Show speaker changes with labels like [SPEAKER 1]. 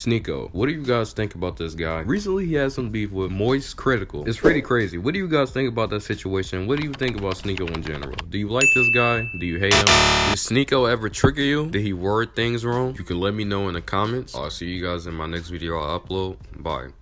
[SPEAKER 1] Sneako, what do you guys think about this guy? Recently, he had some beef with Moist Critical. It's pretty crazy. What do you guys think about that situation? What do you think about Sneako in general? Do you like this guy? Do you hate him? Did Sneako ever trigger you? Did he word things wrong? You can let me know in the comments. I'll see you guys in my next video I upload. Bye.